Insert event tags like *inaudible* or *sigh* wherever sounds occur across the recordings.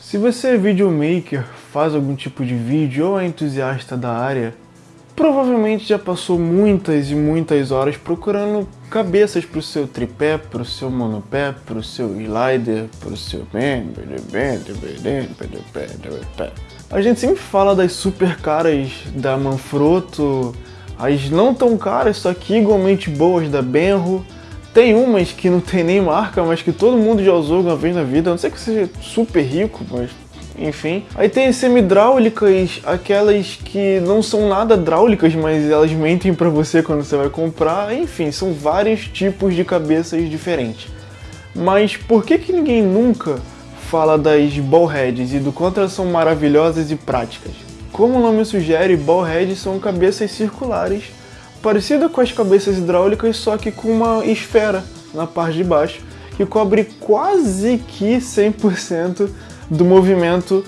Se você é videomaker, faz algum tipo de vídeo ou é entusiasta da área, provavelmente já passou muitas e muitas horas procurando cabeças para o seu tripé, para o seu monopé, para o seu slider, para o seu... A gente sempre fala das super caras da Manfrotto, as não tão caras, só que igualmente boas da Benro, tem umas que não tem nem marca, mas que todo mundo já usou uma vez na vida. A não sei que seja super rico, mas enfim. Aí tem semi-hidráulicas, aquelas que não são nada hidráulicas, mas elas mentem para você quando você vai comprar. Enfim, são vários tipos de cabeças diferentes. Mas por que, que ninguém nunca fala das ballheads e do quanto elas são maravilhosas e práticas? Como o nome sugere, ballheads são cabeças circulares parecida com as cabeças hidráulicas, só que com uma esfera na parte de baixo, que cobre quase que 100% do movimento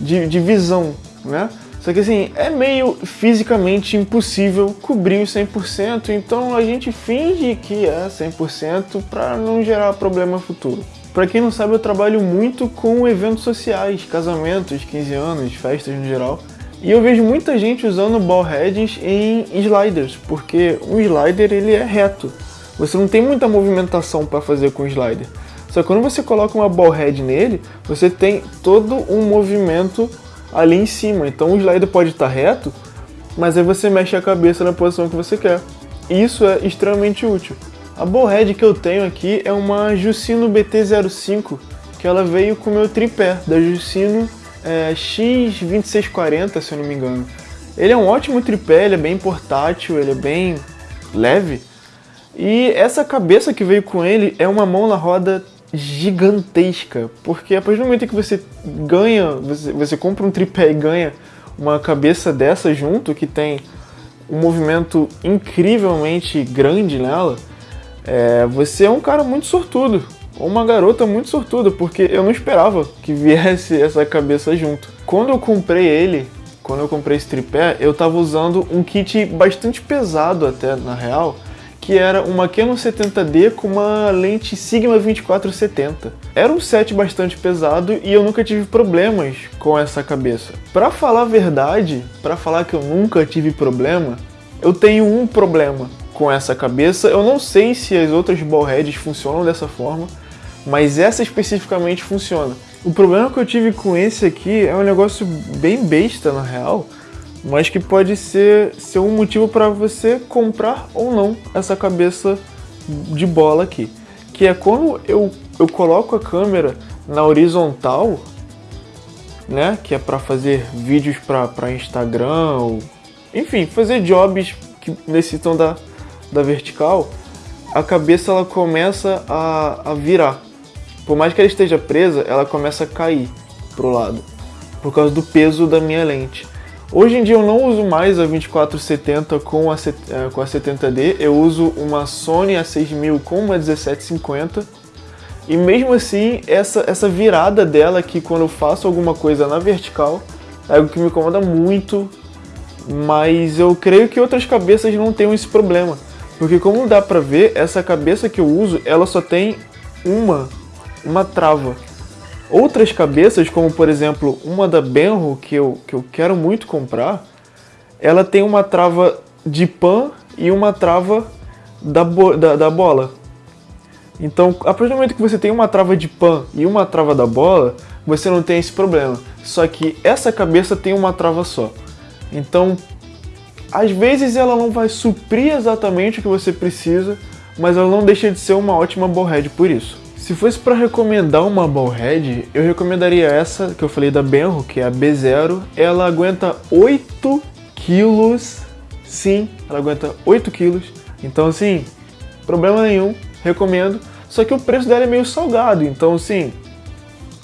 de, de visão, né? Só que assim, é meio fisicamente impossível cobrir os 100%, então a gente finge que é 100% para não gerar problema futuro. Para quem não sabe, eu trabalho muito com eventos sociais, casamentos, 15 anos, festas no geral, e eu vejo muita gente usando ball heads em sliders, porque um slider ele é reto. Você não tem muita movimentação para fazer com o slider. Só que quando você coloca uma ball head nele, você tem todo um movimento ali em cima. Então o slider pode estar reto, mas aí você mexe a cabeça na posição que você quer. Isso é extremamente útil. A ball head que eu tenho aqui é uma Jusino BT05, que ela veio com o meu tripé da Jusino é, X2640, se eu não me engano. Ele é um ótimo tripé, ele é bem portátil, ele é bem leve. E essa cabeça que veio com ele é uma mão na roda gigantesca, porque a partir do momento que você ganha, você, você compra um tripé e ganha uma cabeça dessa junto, que tem um movimento incrivelmente grande nela, é, você é um cara muito sortudo uma garota muito sortuda, porque eu não esperava que viesse *laughs* essa cabeça junto. Quando eu comprei ele, quando eu comprei esse tripé, eu tava usando um kit bastante pesado até, na real, que era uma Canon 70D com uma lente Sigma 2470. Era um set bastante pesado e eu nunca tive problemas com essa cabeça. Para falar a verdade, para falar que eu nunca tive problema, eu tenho um problema com essa cabeça. Eu não sei se as outras ballheads funcionam dessa forma, mas essa especificamente funciona. O problema que eu tive com esse aqui é um negócio bem besta na real, mas que pode ser, ser um motivo para você comprar ou não essa cabeça de bola aqui. Que é quando eu, eu coloco a câmera na horizontal, né, que é para fazer vídeos para Instagram, ou, enfim, fazer jobs que necessitam da, da vertical, a cabeça ela começa a, a virar. Por mais que ela esteja presa, ela começa a cair pro lado, por causa do peso da minha lente. Hoje em dia eu não uso mais a 2470 com a, é, com a 70D, eu uso uma Sony A6000 com uma 1750 e mesmo assim essa, essa virada dela aqui quando eu faço alguma coisa na vertical é algo que me incomoda muito, mas eu creio que outras cabeças não tenham esse problema. Porque como dá pra ver, essa cabeça que eu uso, ela só tem uma uma trava. Outras cabeças, como por exemplo uma da Benro, que eu, que eu quero muito comprar, ela tem uma trava de pan e uma trava da, bo da, da bola. Então, a partir do momento que você tem uma trava de pan e uma trava da bola, você não tem esse problema. Só que essa cabeça tem uma trava só. Então, às vezes ela não vai suprir exatamente o que você precisa, mas ela não deixa de ser uma ótima ballhead por isso. Se fosse para recomendar uma ballhead, eu recomendaria essa que eu falei da Benro, que é a B0. Ela aguenta 8 quilos, sim, ela aguenta 8 quilos. Então assim, problema nenhum, recomendo. Só que o preço dela é meio salgado, então assim,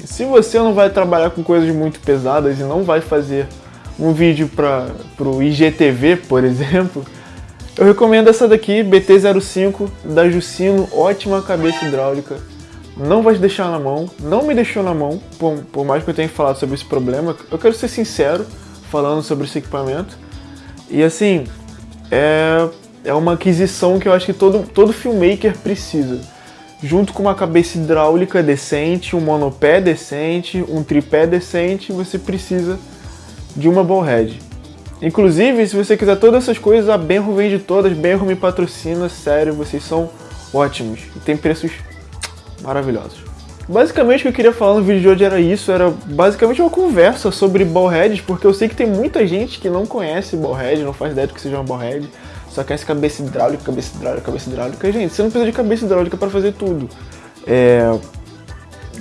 se você não vai trabalhar com coisas muito pesadas e não vai fazer um vídeo para o IGTV, por *laughs* exemplo, eu recomendo essa daqui, BT05 da Jucino, ótima cabeça hidráulica não vai te deixar na mão, não me deixou na mão, por, por, mais que eu tenha falado sobre esse problema, eu quero ser sincero falando sobre esse equipamento. E assim, é, é uma aquisição que eu acho que todo, todo filmmaker precisa. junto com uma cabeça hidráulica decente, um monopé decente, um tripé decente, você precisa de uma ballhead. Inclusive, se você quiser todas essas coisas, a Benro vende todas, Benro me patrocina, sério, vocês são ótimos e tem preços maravilhosos. Basicamente o que eu queria falar no vídeo de hoje era isso, era basicamente uma conversa sobre ballheads, porque eu sei que tem muita gente que não conhece ballhead, não faz ideia do que seja uma ballhead, só conhece cabeça hidráulica, cabeça hidráulica, cabeça hidráulica. Gente, você não precisa de cabeça hidráulica para fazer tudo. É...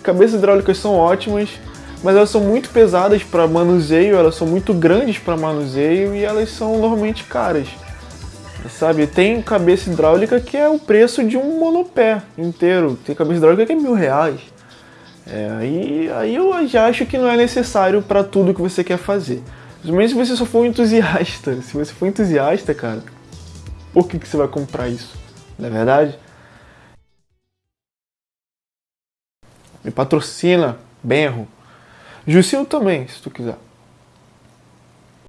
Cabeças hidráulicas são ótimas, mas elas são muito pesadas para manuseio, elas são muito grandes para manuseio e elas são normalmente caras. Sabe, tem cabeça hidráulica que é o preço de um monopé inteiro. Tem cabeça hidráulica que é mil reais. É, aí, aí eu já acho que não é necessário para tudo que você quer fazer. Mas se você só for um entusiasta, se você for entusiasta, cara, por que, que você vai comprar isso? Não é verdade? Me patrocina, Benro. Jucinho também, se tu quiser.